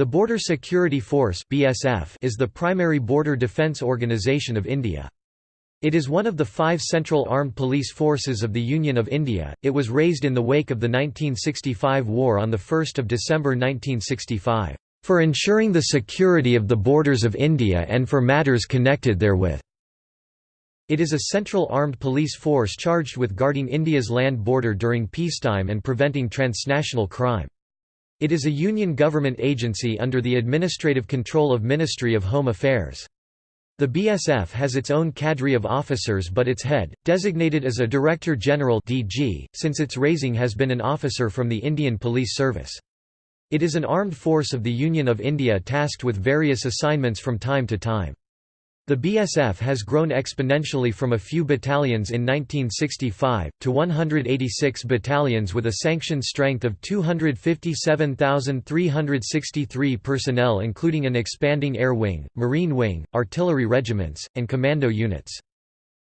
The Border Security Force (BSF) is the primary border defence organisation of India. It is one of the five central armed police forces of the Union of India. It was raised in the wake of the 1965 war on the 1st of December 1965 for ensuring the security of the borders of India and for matters connected therewith. It is a central armed police force charged with guarding India's land border during peacetime and preventing transnational crime. It is a union government agency under the administrative control of Ministry of Home Affairs. The BSF has its own cadre of officers but its head, designated as a Director General DG, since its raising has been an officer from the Indian Police Service. It is an armed force of the Union of India tasked with various assignments from time to time. The BSF has grown exponentially from a few battalions in 1965, to 186 battalions with a sanctioned strength of 257,363 personnel including an expanding air wing, marine wing, artillery regiments, and commando units.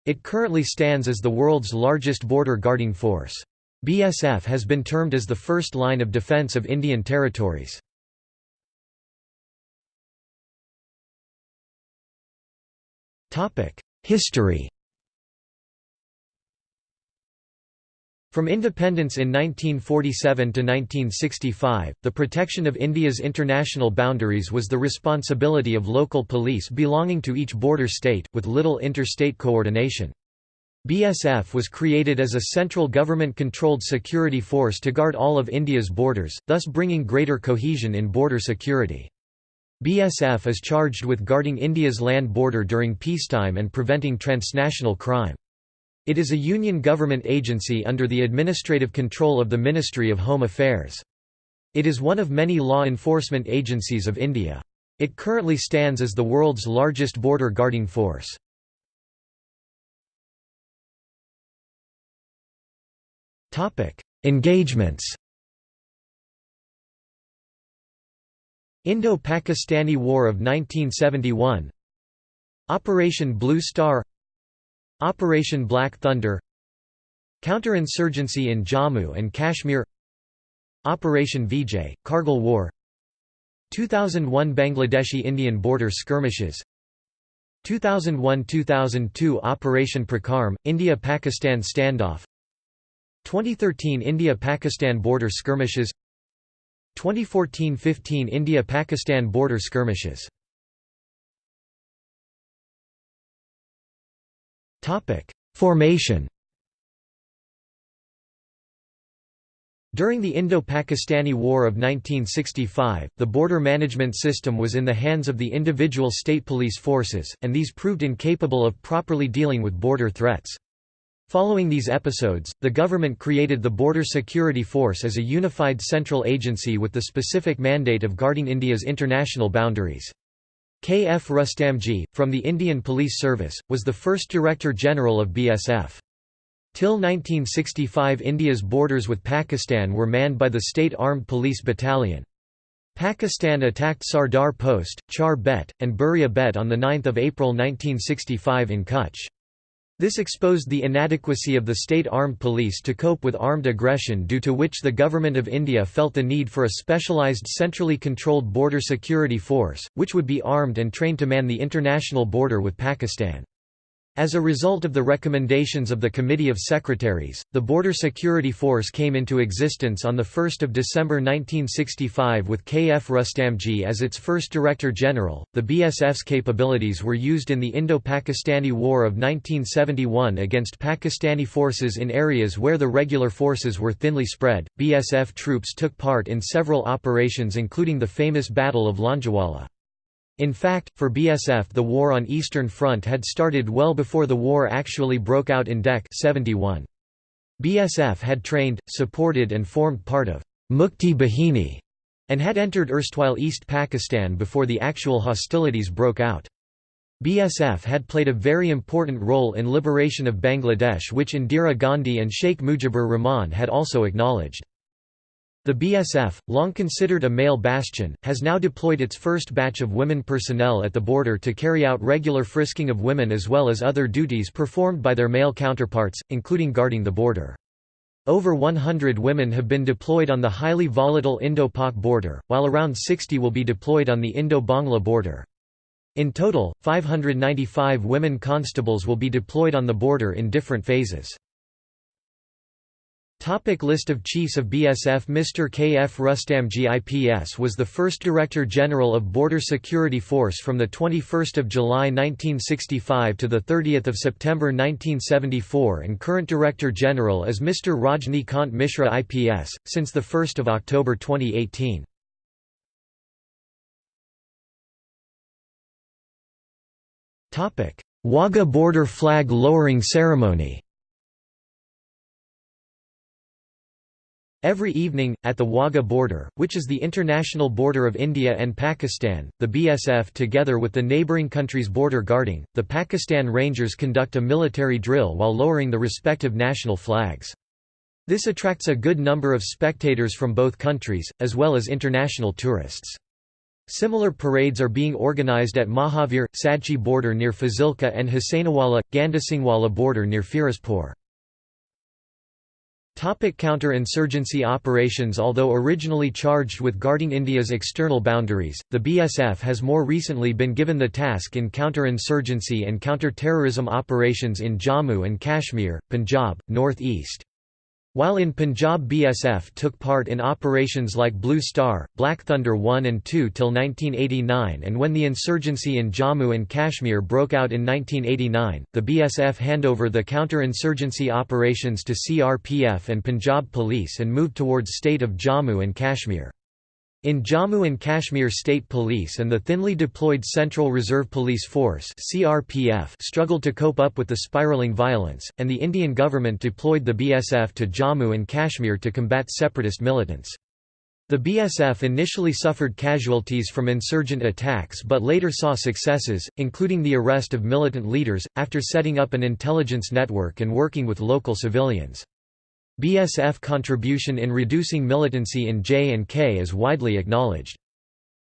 It currently stands as the world's largest border guarding force. BSF has been termed as the first line of defence of Indian territories. History From independence in 1947 to 1965, the protection of India's international boundaries was the responsibility of local police belonging to each border state, with little interstate coordination. BSF was created as a central government-controlled security force to guard all of India's borders, thus bringing greater cohesion in border security. BSF is charged with guarding India's land border during peacetime and preventing transnational crime. It is a union government agency under the administrative control of the Ministry of Home Affairs. It is one of many law enforcement agencies of India. It currently stands as the world's largest border guarding force. Engagements Indo-Pakistani War of 1971 Operation Blue Star Operation Black Thunder Counterinsurgency in Jammu and Kashmir Operation Vijay, Kargil War 2001 Bangladeshi-Indian border skirmishes 2001–2002 Operation Parakram, India-Pakistan standoff 2013 India-Pakistan border skirmishes 2014–15 India–Pakistan border skirmishes Formation During the Indo-Pakistani War of 1965, the border management system was in the hands of the individual state police forces, and these proved incapable of properly dealing with border threats. Following these episodes, the government created the Border Security Force as a unified central agency with the specific mandate of guarding India's international boundaries. K. F. Rustamji, from the Indian Police Service, was the first Director General of BSF. Till 1965 India's borders with Pakistan were manned by the State Armed Police Battalion. Pakistan attacked Sardar Post, Char Bet, and Buria Bet on 9 April 1965 in Kutch. This exposed the inadequacy of the state armed police to cope with armed aggression due to which the Government of India felt the need for a specialised centrally controlled border security force, which would be armed and trained to man the international border with Pakistan. As a result of the recommendations of the Committee of Secretaries, the Border Security Force came into existence on 1 December 1965 with K. F. Rustamji as its first Director General. The BSF's capabilities were used in the Indo Pakistani War of 1971 against Pakistani forces in areas where the regular forces were thinly spread. BSF troops took part in several operations, including the famous Battle of Longewala. In fact, for BSF the war on Eastern Front had started well before the war actually broke out in Dec 71. BSF had trained, supported and formed part of Mukti Bahini and had entered erstwhile East Pakistan before the actual hostilities broke out. BSF had played a very important role in liberation of Bangladesh which Indira Gandhi and Sheikh Mujibur Rahman had also acknowledged. The BSF, long considered a male bastion, has now deployed its first batch of women personnel at the border to carry out regular frisking of women as well as other duties performed by their male counterparts, including guarding the border. Over 100 women have been deployed on the highly volatile Indo-Pak border, while around 60 will be deployed on the Indo-Bangla border. In total, 595 women constables will be deployed on the border in different phases. Topic list of Chiefs of BSF Mr. K. F. Rustamji IPS was the first Director General of Border Security Force from 21 July 1965 to 30 September 1974 and current Director General is Mr. Rajni Kant Mishra IPS, since 1 October 2018. Wagah border flag lowering ceremony Every evening, at the Wagah border, which is the international border of India and Pakistan, the BSF together with the neighbouring countries' border guarding, the Pakistan Rangers conduct a military drill while lowering the respective national flags. This attracts a good number of spectators from both countries, as well as international tourists. Similar parades are being organised at Mahavir, Sadchi border near Fazilka and Hussainiwala, Gandasingwala border near Firozpur. Topic counter-insurgency operations Although originally charged with guarding India's external boundaries, the BSF has more recently been given the task in counter-insurgency and counter-terrorism operations in Jammu and Kashmir, Punjab, North East. While in Punjab BSF took part in operations like Blue Star, Black Thunder 1 and 2 till 1989 and when the insurgency in Jammu and Kashmir broke out in 1989, the BSF handover the counter-insurgency operations to CRPF and Punjab Police and moved towards state of Jammu and Kashmir. In Jammu and Kashmir State Police and the thinly deployed Central Reserve Police Force (CRPF) struggled to cope up with the spiraling violence, and the Indian government deployed the BSF to Jammu and Kashmir to combat separatist militants. The BSF initially suffered casualties from insurgent attacks but later saw successes, including the arrest of militant leaders, after setting up an intelligence network and working with local civilians. BSF contribution in reducing militancy in J&K is widely acknowledged.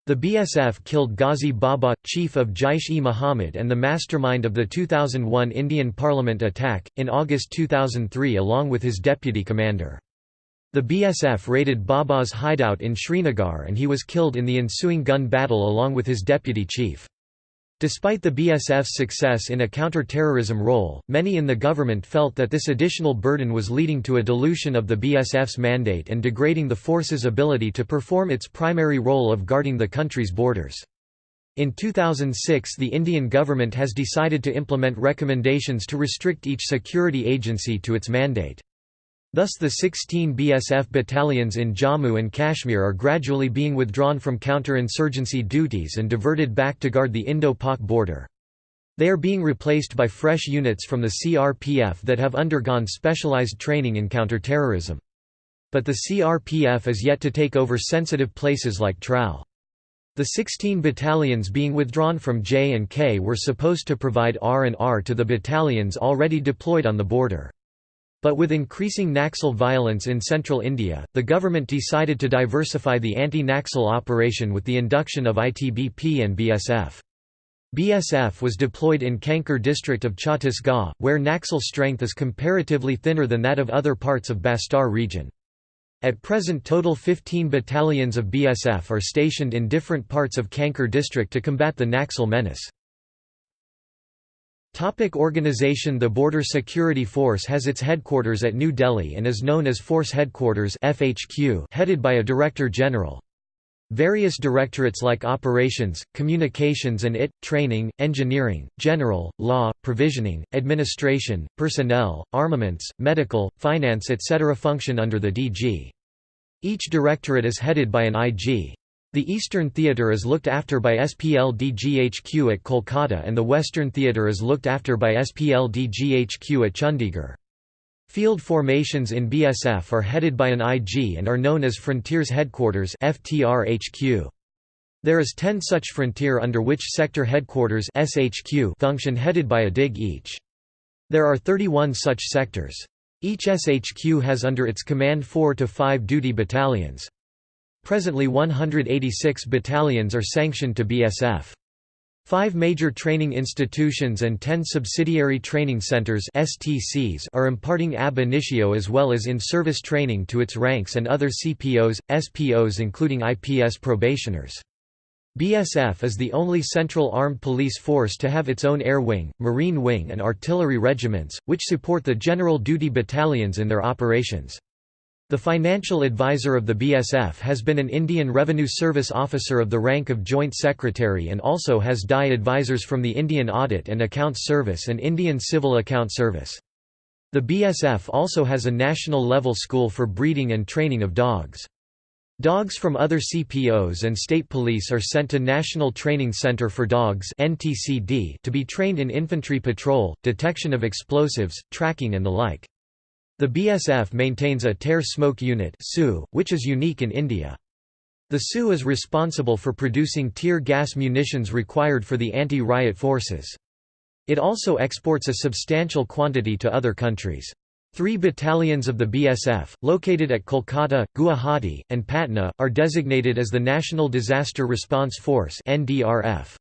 The BSF killed Ghazi Baba, chief of Jaish-e-Mohammed and the mastermind of the 2001 Indian Parliament attack, in August 2003 along with his deputy commander. The BSF raided Baba's hideout in Srinagar and he was killed in the ensuing gun battle along with his deputy chief. Despite the BSF's success in a counter-terrorism role, many in the government felt that this additional burden was leading to a dilution of the BSF's mandate and degrading the force's ability to perform its primary role of guarding the country's borders. In 2006 the Indian government has decided to implement recommendations to restrict each security agency to its mandate. Thus the 16 BSF battalions in Jammu and Kashmir are gradually being withdrawn from counter-insurgency duties and diverted back to guard the Indo-Pak border. They are being replaced by fresh units from the CRPF that have undergone specialized training in counterterrorism. But the CRPF is yet to take over sensitive places like Trau. The 16 battalions being withdrawn from J and K were supposed to provide R&R to the battalions already deployed on the border. But with increasing Naxal violence in central India, the government decided to diversify the anti-Naxal operation with the induction of ITBP and BSF. BSF was deployed in Kanker district of Chhattisgarh, where Naxal strength is comparatively thinner than that of other parts of Bastar region. At present total 15 battalions of BSF are stationed in different parts of Kanker district to combat the Naxal menace. Topic organization The Border Security Force has its headquarters at New Delhi and is known as Force Headquarters FHQ headed by a Director General. Various directorates like Operations, Communications and IT, Training, Engineering, General, Law, Provisioning, Administration, Personnel, Armaments, Medical, Finance etc. function under the DG. Each directorate is headed by an IG. The Eastern Theatre is looked after by SPLDGHQ at Kolkata and the Western Theatre is looked after by SPLDGHQ at Chandigarh. Field formations in BSF are headed by an IG and are known as Frontiers Headquarters. There is 10 such frontier under which sector headquarters SHQ function headed by a DIG each. There are 31 such sectors. Each SHQ has under its command 4 to 5 duty battalions. Presently 186 battalions are sanctioned to BSF. Five major training institutions and ten subsidiary training centers STCs are imparting ab initio as well as in-service training to its ranks and other CPOs, SPOs including IPS probationers. BSF is the only central armed police force to have its own air wing, marine wing and artillery regiments, which support the general duty battalions in their operations. The financial advisor of the BSF has been an Indian Revenue Service officer of the rank of Joint Secretary and also has DI advisors from the Indian Audit and Accounts Service and Indian Civil Account Service. The BSF also has a national-level school for breeding and training of dogs. Dogs from other CPOs and state police are sent to National Training Center for Dogs to be trained in infantry patrol, detection of explosives, tracking and the like. The BSF maintains a tear smoke unit which is unique in India. The SU is responsible for producing tear gas munitions required for the anti-riot forces. It also exports a substantial quantity to other countries. Three battalions of the BSF, located at Kolkata, Guwahati, and Patna, are designated as the National Disaster Response Force NDRF.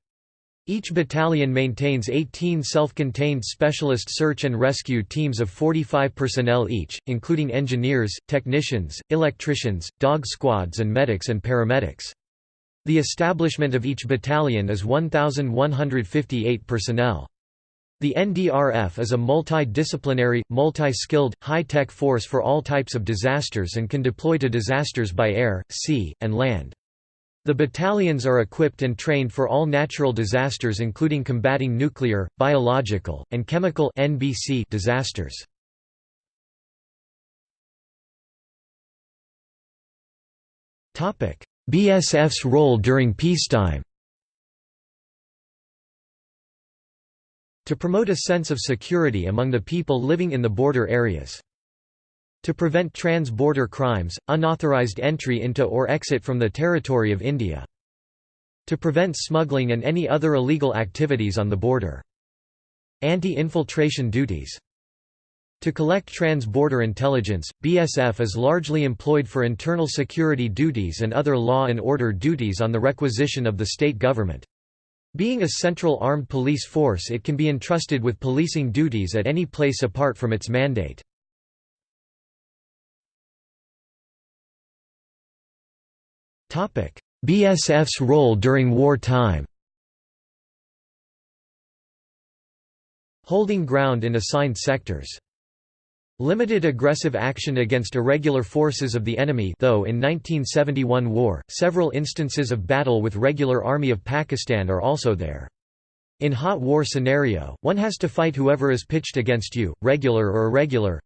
Each battalion maintains 18 self-contained specialist search and rescue teams of 45 personnel each, including engineers, technicians, electricians, dog squads and medics and paramedics. The establishment of each battalion is 1,158 personnel. The NDRF is a multi-disciplinary, multi-skilled, high-tech force for all types of disasters and can deploy to disasters by air, sea, and land. The battalions are equipped and trained for all natural disasters including combating nuclear, biological, and chemical NBC disasters. BSF's role during peacetime To promote a sense of security among the people living in the border areas. To prevent trans-border crimes, unauthorized entry into or exit from the territory of India. To prevent smuggling and any other illegal activities on the border. Anti-infiltration duties. To collect trans-border intelligence, BSF is largely employed for internal security duties and other law and order duties on the requisition of the state government. Being a central armed police force it can be entrusted with policing duties at any place apart from its mandate. BSF's role during wartime Holding ground in assigned sectors Limited aggressive action against irregular forces of the enemy though in 1971 war, several instances of battle with regular army of Pakistan are also there. In hot war scenario, one has to fight whoever is pitched against you, regular or irregular.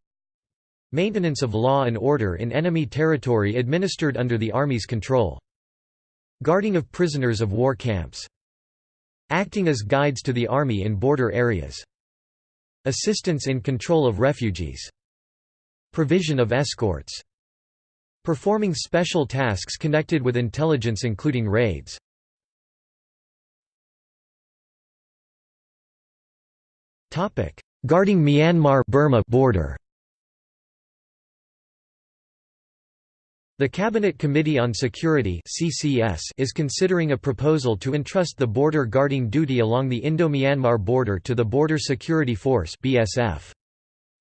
Maintenance of law and order in enemy territory administered under the Army's control. Guarding of prisoners of war camps. Acting as guides to the Army in border areas. Assistance in control of refugees. Provision of escorts. Performing special tasks connected with intelligence including raids. Guarding Myanmar Burma border The Cabinet Committee on Security (CCS) is considering a proposal to entrust the border guarding duty along the Indo-Myanmar border to the Border Security Force (BSF).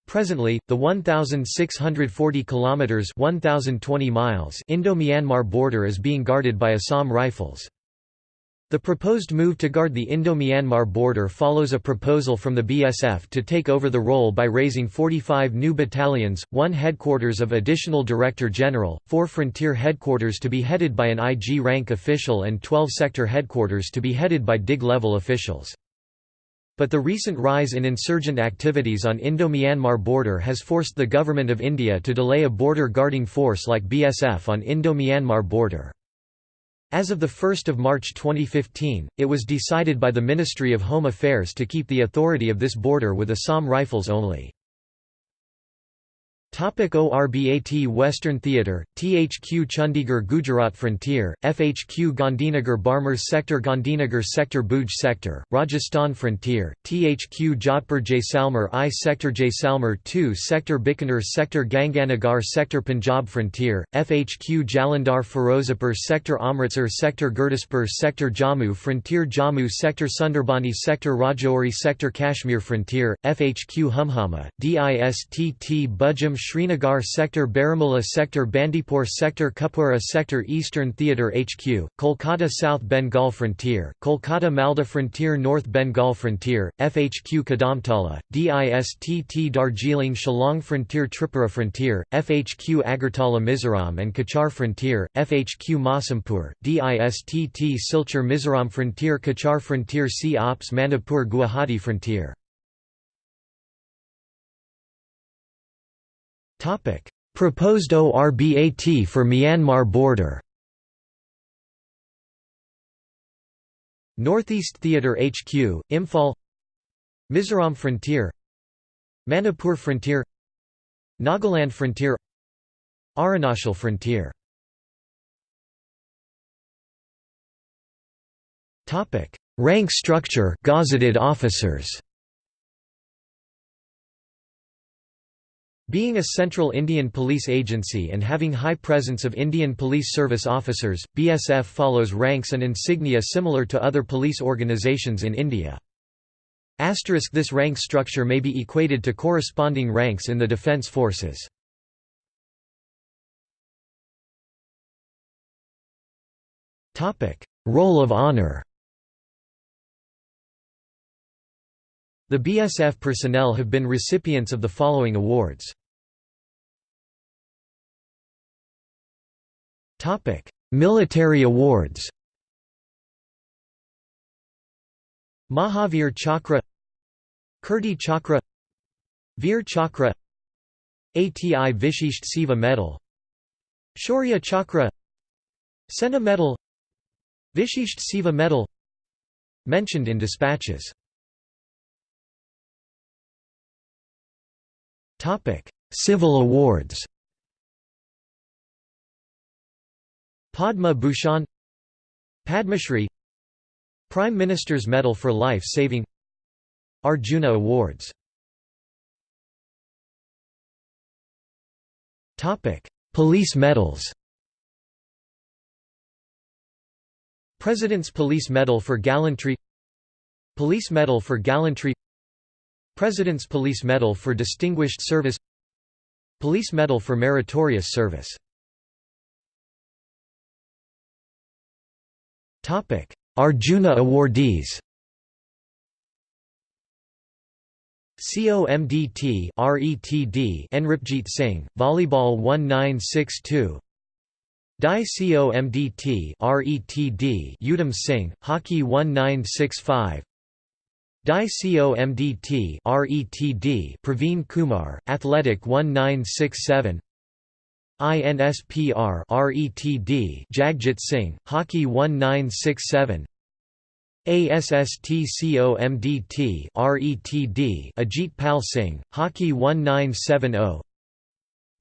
Presently, the 1,640 kilometers (1,020 miles) Indo-Myanmar border is being guarded by Assam Rifles. The proposed move to guard the Indo-Myanmar border follows a proposal from the BSF to take over the role by raising 45 new battalions, one headquarters of additional Director General, four frontier headquarters to be headed by an IG rank official and 12 sector headquarters to be headed by DIG-level officials. But the recent rise in insurgent activities on Indo-Myanmar border has forced the Government of India to delay a border guarding force like BSF on Indo-Myanmar border. As of 1 March 2015, it was decided by the Ministry of Home Affairs to keep the authority of this border with Assam Rifles only. Topic ORBAT Western Theatre, THQ Chandigarh Gujarat Frontier, FHQ Gandhinagar Barmer Sector Gandhinagar Sector Bhuj Sector, Rajasthan Frontier, THQ Jodhpur Jaisalmer I Sector Jaisalmer II Sector Bikaner Sector Ganganagar Sector Punjab Frontier, FHQ Jalandhar Firozapur Sector Amritsar Sector Gurdaspur Sector Jammu Frontier Jammu Sector Sundarbani Sector Rajouri Sector Kashmir Frontier, FHQ Humhama, DISTT Budgam Srinagar Sector Baramulla Sector Bandipur Sector Kupwara Sector Eastern Theatre HQ, Kolkata South Bengal Frontier, Kolkata Malda Frontier North Bengal Frontier, FHQ Kadamtala, DISTT Darjeeling Shillong Frontier Tripura Frontier, FHQ Agartala Mizoram and Kachar Frontier, FHQ Masampur, DISTT Silchar Mizoram Frontier Kachar Frontier C Ops Manipur Guwahati Frontier Proposed ORBAT for Myanmar border. Northeast Theatre HQ, Imphal. Mizoram Frontier. Manipur Frontier. Nagaland Frontier. Arunachal Frontier. Rank structure gazetted officers Being a central Indian police agency and having high presence of Indian Police Service officers, BSF follows ranks and insignia similar to other police organizations in India. Asterisk this rank structure may be equated to corresponding ranks in the defence forces. Roll of honour The BSF personnel have been recipients of the following awards. Military awards. Mahavir Chakra Kirti Chakra Veer Chakra ATI Vishisht Seva Medal Shaurya Chakra Sena Medal Vishisht Seva Medal Mentioned in dispatches Topic: Civil awards. Padma Bhushan Padmashri Prime Minister's Medal for Life Saving Arjuna Awards Topic: Police medals. President's Police Medal for Gallantry Police Medal for Gallantry President's Police Medal for Distinguished Service Police Medal for Meritorious Service. Arjuna awardees. COMDT RETD Enripjit Singh Volleyball 1962 Dai COMDT RETD Udham Singh Hockey 1965 Dai COMDT RETD Praveen Kumar Athletic 1967 INSPR RETD Jagjit Singh Hockey 1967 ASST RETD Ajit Pal Singh Hockey 1970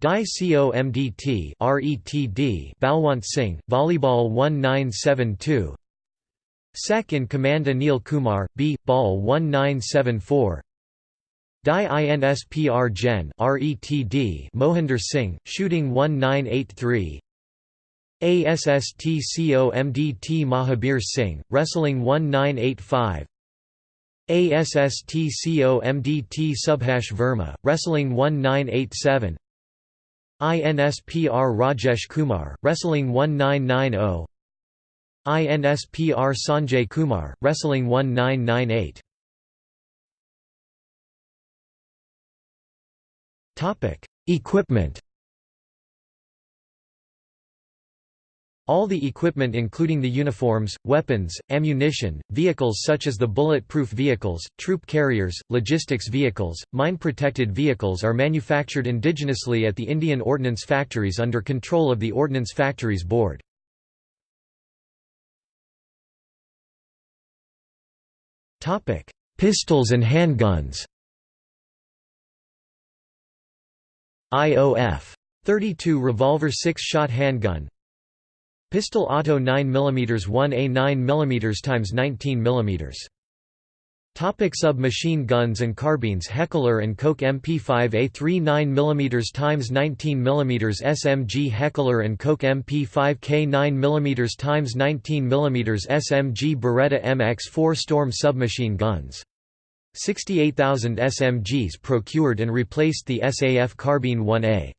Dai COMDT RETD Balwant Singh Volleyball 1972 Sec in Command Anil Kumar, B. Ball 1974 Dai INSPR Gen RETD Mohinder Singh, Shooting 1983 ASSTCOMDT Mahabir Singh, Wrestling 1985 ASSTCOMDT Subhash Verma, Wrestling 1987 INSPR Rajesh Kumar, Wrestling 1990 INSPR Sanjay Kumar, Wrestling 1998 Equipment All the equipment including the uniforms, weapons, ammunition, vehicles such as the bullet-proof vehicles, troop carriers, logistics vehicles, mine-protected vehicles are manufactured indigenously at the Indian Ordnance Factories under control of the Ordnance Factories Board. Pistols and handguns. IOF 32 revolver 6-shot handgun. Pistol Auto 9 mm 1A 9 mm x 19 mm Topic submachine guns and carbines Heckler & Koch MP5A 3 9 mm x 19 mm SMG Heckler & Koch MP5K 9 mm x 19 mm SMG Beretta MX4 Storm submachine guns 68,000 SMGs procured and replaced the SAF Carbine 1A.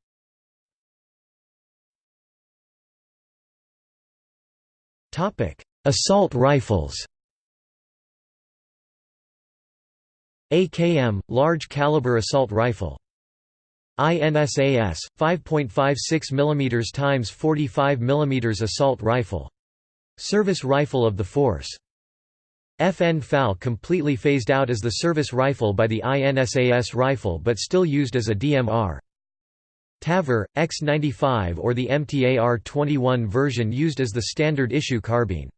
Assault rifles AKM – large caliber assault rifle. INSAS 5.56 mm x 45 mm assault rifle. Service rifle of the force. FN FAL completely phased out as the service rifle by the INSAS rifle but still used as a DMR TAVOR, X95 or the MTAR-21 version used as the standard issue carbine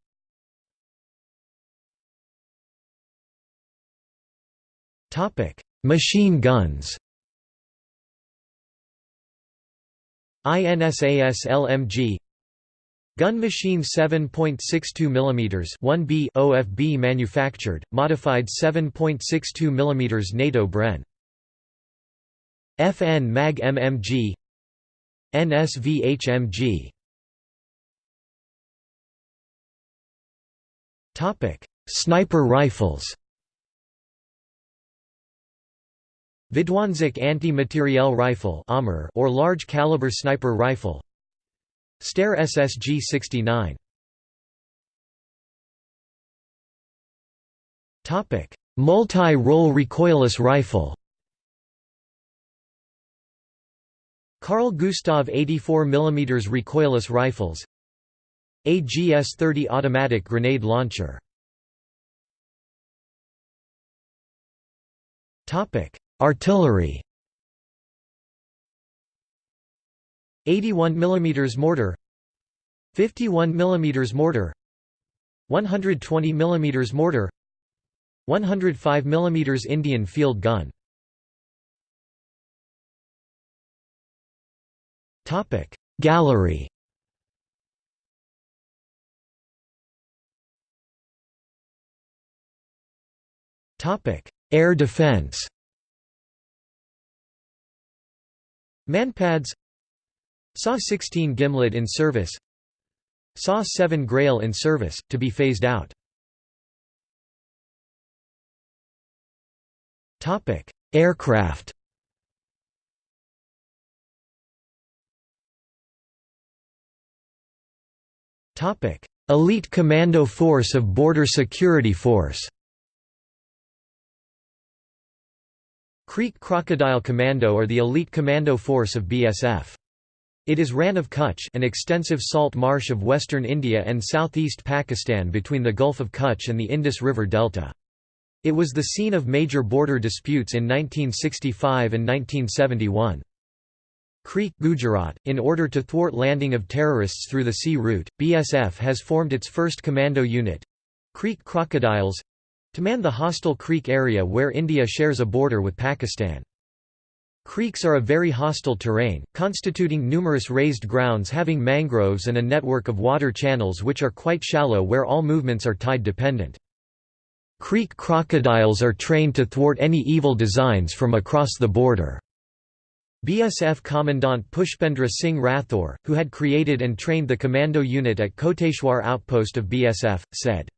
Machine guns. INSAS LMG Gun machine 7.62 mm 1B OFB manufactured, modified 7.62 mm NATO Bren. FN MAG MMG NSVHMG Topic: Sniper rifles. Vidhwansak anti-materiel rifle or large caliber sniper rifle. Steyr SSG-69 Multi-role recoilless rifle. Carl Gustav 84 mm recoilless rifles. AGS-30 automatic grenade launcher Artillery 81 mm mortar 51 mm mortar 120 mm mortar 105 mm Indian field gun. Topic Gallery. Topic Air defense Manpads SAW-16 Gimlet in service. SAW-7 Grail in service, to be phased out. Aircraft. Elite Commando Force of Border Security Force Creek Crocodile Commando are the elite commando force of BSF. It is ran of Kutch an extensive salt marsh of western India and southeast Pakistan between the Gulf of Kutch and the Indus River Delta. It was the scene of major border disputes in 1965 and 1971. Creek Gujarat, in order to thwart landing of terrorists through the sea route, BSF has formed its first commando unit—Creek Crocodiles, to man the hostile creek area where India shares a border with Pakistan. Creeks are a very hostile terrain, constituting numerous raised grounds having mangroves and a network of water channels which are quite shallow where all movements are tide dependent. Creek crocodiles are trained to thwart any evil designs from across the border. BSF Commandant Pushpendra Singh Rathore, who had created and trained the commando unit at Koteshwar outpost of BSF, said,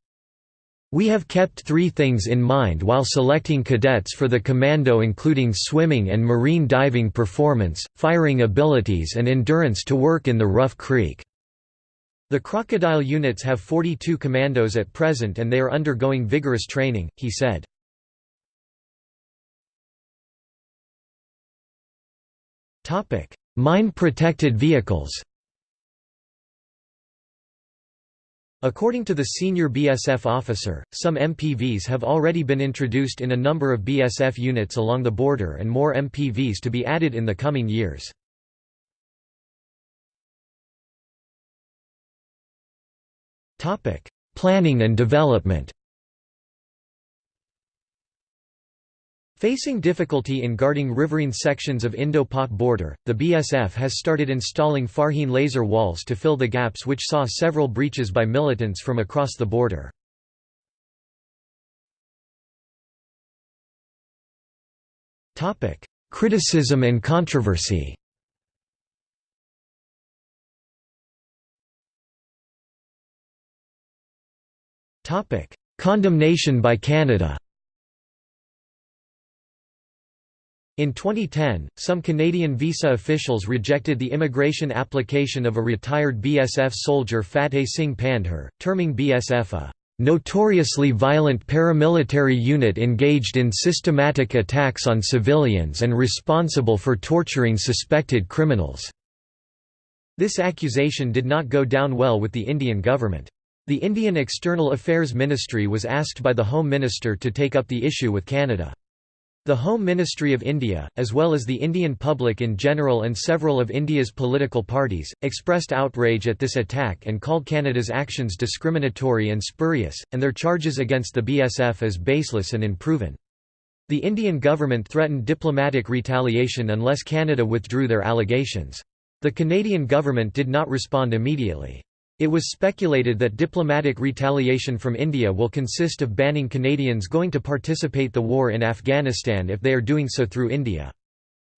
we have kept three things in mind while selecting cadets for the commando including swimming and marine diving performance, firing abilities and endurance to work in the rough creek. The crocodile units have 42 commandos at present and they are undergoing vigorous training, he said. Mine-protected vehicles According to the senior BSF officer, some MPVs have already been introduced in a number of BSF units along the border and more MPVs to be added in the coming years. Planning and development Facing difficulty in guarding riverine sections of Indo-Pak border, the BSF has started installing Farheen laser walls to fill the gaps which saw several breaches by militants from across the border. Criticism and controversy Condemnation by Canada In 2010, some Canadian visa officials rejected the immigration application of a retired BSF soldier Fateh Singh Pandher, terming BSF a "...notoriously violent paramilitary unit engaged in systematic attacks on civilians and responsible for torturing suspected criminals." This accusation did not go down well with the Indian government. The Indian External Affairs Ministry was asked by the Home Minister to take up the issue with Canada. The Home Ministry of India, as well as the Indian public in general and several of India's political parties, expressed outrage at this attack and called Canada's actions discriminatory and spurious, and their charges against the BSF as baseless and unproven. The Indian government threatened diplomatic retaliation unless Canada withdrew their allegations. The Canadian government did not respond immediately. It was speculated that diplomatic retaliation from India will consist of banning Canadians going to participate the war in Afghanistan if they are doing so through India.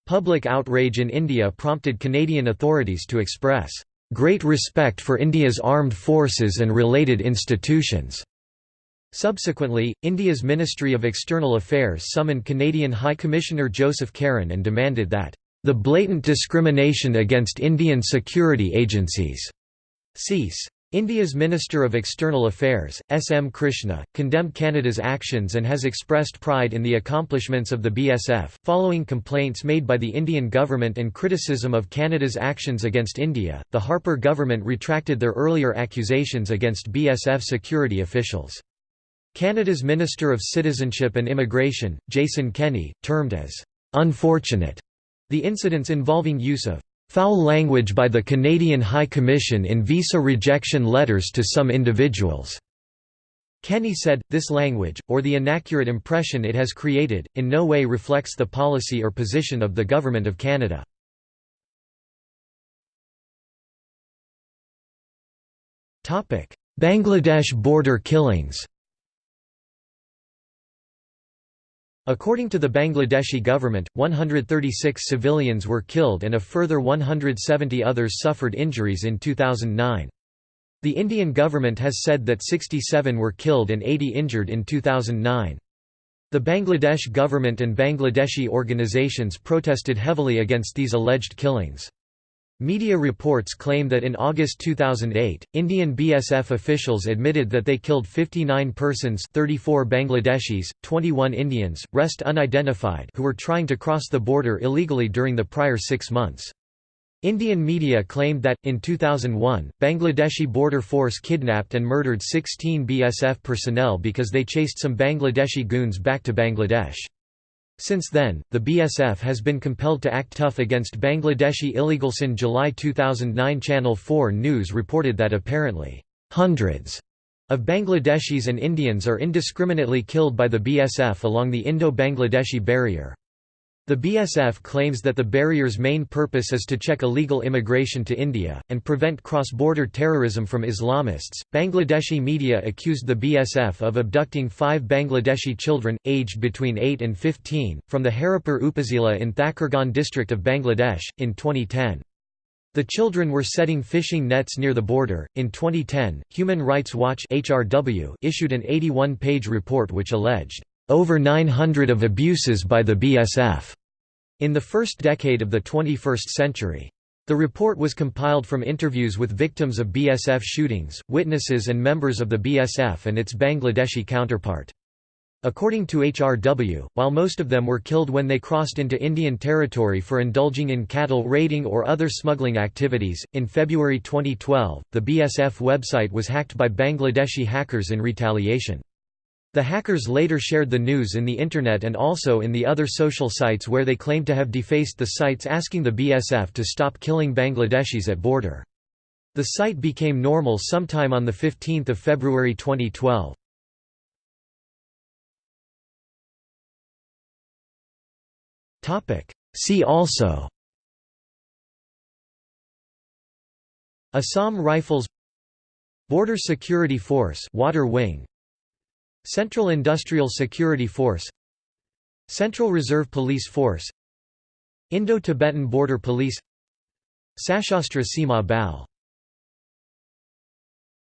Public outrage in India prompted Canadian authorities to express great respect for India's armed forces and related institutions. Subsequently, India's Ministry of External Affairs summoned Canadian High Commissioner Joseph Caron and demanded that the blatant discrimination against Indian security agencies cease. India's Minister of External Affairs, S. M. Krishna, condemned Canada's actions and has expressed pride in the accomplishments of the BSF. Following complaints made by the Indian government and criticism of Canada's actions against India, the Harper government retracted their earlier accusations against BSF security officials. Canada's Minister of Citizenship and Immigration, Jason Kenney, termed as unfortunate the incidents involving use of Foul language by the Canadian High Commission in visa rejection letters to some individuals. Kenney said, this language, or the inaccurate impression it has created, in no way reflects the policy or position of the Government of Canada. Bangladesh border killings According to the Bangladeshi government, 136 civilians were killed and a further 170 others suffered injuries in 2009. The Indian government has said that 67 were killed and 80 injured in 2009. The Bangladesh government and Bangladeshi organizations protested heavily against these alleged killings. Media reports claim that in August 2008, Indian BSF officials admitted that they killed 59 persons 34 Bangladeshis, 21 Indians, rest unidentified who were trying to cross the border illegally during the prior six months. Indian media claimed that, in 2001, Bangladeshi border force kidnapped and murdered 16 BSF personnel because they chased some Bangladeshi goons back to Bangladesh. Since then, the BSF has been compelled to act tough against Bangladeshi illegals. In July 2009, Channel 4 News reported that apparently, hundreds of Bangladeshis and Indians are indiscriminately killed by the BSF along the Indo-Bangladeshi barrier. The BSF claims that the barrier's main purpose is to check illegal immigration to India, and prevent cross-border terrorism from Islamists. Bangladeshi media accused the BSF of abducting five Bangladeshi children, aged between 8 and 15, from the Haripur Upazila in Thakurgaon district of Bangladesh, in 2010. The children were setting fishing nets near the border. In 2010, Human Rights Watch (HRW) issued an 81-page report which alleged over 900 of abuses by the BSF in the first decade of the 21st century. The report was compiled from interviews with victims of BSF shootings, witnesses and members of the BSF and its Bangladeshi counterpart. According to HRW, while most of them were killed when they crossed into Indian territory for indulging in cattle raiding or other smuggling activities, in February 2012, the BSF website was hacked by Bangladeshi hackers in retaliation. The hackers later shared the news in the Internet and also in the other social sites where they claimed to have defaced the sites asking the BSF to stop killing Bangladeshis at border. The site became normal sometime on 15 February 2012. See also Assam Rifles Border Security Force Water Wing Central Industrial Security Force Central Reserve Police Force Indo-Tibetan Border Police Sashastra Sima Bal